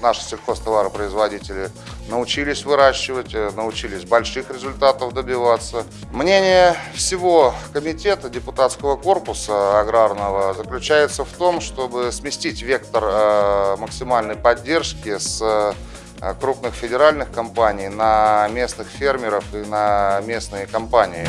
наши сельхозтоваропроизводители научились выращивать, э, научились больших результатов добиваться. Мнение всего комитета депутатского корпуса аграрного заключается в том, чтобы сместить вектор э, максимальной поддержки с э, крупных федеральных компаний на местных фермеров и на местные компании.